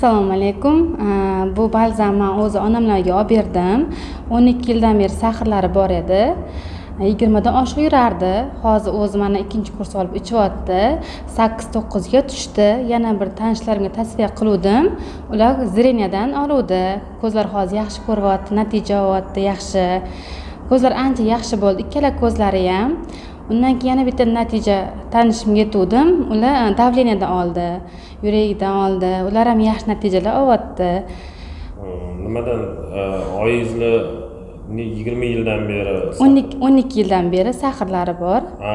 assalomu alaykum. Bu balzamni o'zi onamlarga olib berdim. o'n ikki yildan beri sahrlari bor edi. Yigirmadan oshiq yurardi. Hozir o'zi mana ikkinchi kurs olib ichyapti sakkiz to'qqizga tushdi. Yana bir tanishlarimga tavsiya qiluvdim. Ular zreniyadan oluvdi. Ko'zlar hozir yaxshi ko'ryapti natija olyapti yaxshi. Ko'zlar ancha yaxshi bo'ldi. Ikkala ko'zlari ham. Undan keyin yana bitta natija tanishimga yetuvdim ular e, давлениyadan oldi yuragidan oldi. Ular ham yaxshi natijalar olyapti. Nimadan e, oyingizni yigirma yildan beri o'n ikki yildan beri sahrlari bor. Ha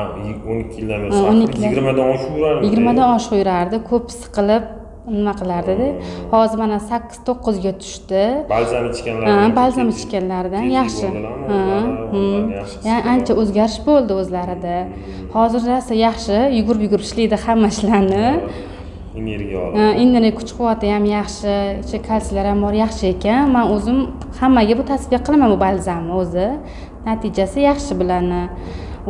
o'n ikki yildan beri yigirmadan oshiq yurardi yigirmadan oshiq yurardi. Ko'p siqilib nima qilardida hozir mana sakkiz to'qqizga tushdi. Balzam ichganlar balzam ichganlaridan yaxshi. ancha o'zgarish bo'ldi o'zlarida. Hozir rosa yaxshi yugurib yugurib ishlaydi hamma ishlarni energiya oladi energiya kuch quvvati ham yaxshi ichi kalsiylar ham bor yaxshi ekan. Man o'zim hammaga bu tavsiya qilaman bu balzamni o'zi. Natijasi yaxshi bularni.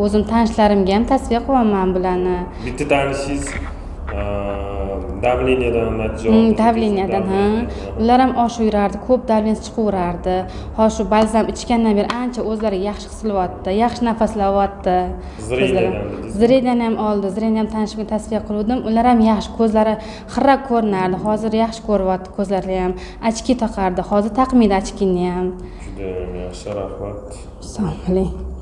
O'zim tanishlarimga ham tavsiya qilaman bularni. Bitta tanishingiz давлениyadan natija давлениyadan ha. ular ham oshib yurardi ko'p давленияsi chiqaverardi hozir shu balzam ichgandan beri ancha o'zlariga yaxshi his qilyapti yaxshi nafaslaryapti zreniyadan ham oldi zreniya ham tanishimga tavsiya qiluvdim. Ular ham yaxshi ko'zlari xira ko'rinardi. Hozir yaxshi ko'ryapti ko'zlari ham. Ochki taqardi hozir taqmaydi ochkini ham? Judayam yaxshi rahmat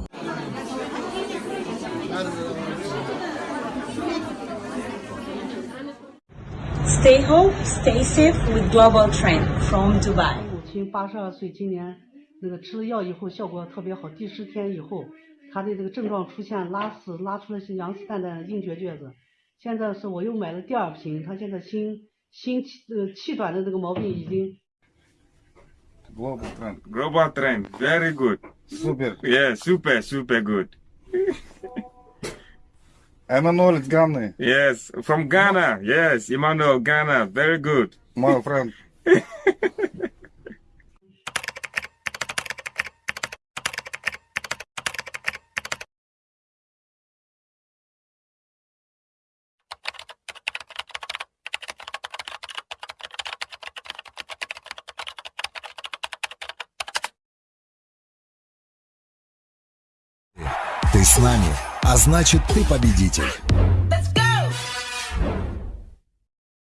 Stay home, stay safe with Global Trend from Dubai。母亲八十二岁，今年那个吃了药以后效果特别好，第十天以后，她的这个症状出现拉屎，拉出了些羊屎蛋蛋、硬结结子。现在是我又买了第二瓶，她现在心心气呃气短的这个毛病已经。Global trend, global trend, very good. Super. Yeah, super, super good. Emmanuel is Ghana. Yes, from Ghana. Yes, Emmanuel, Ghana. Very good. My friend. Ты с нами а значит ты победитель.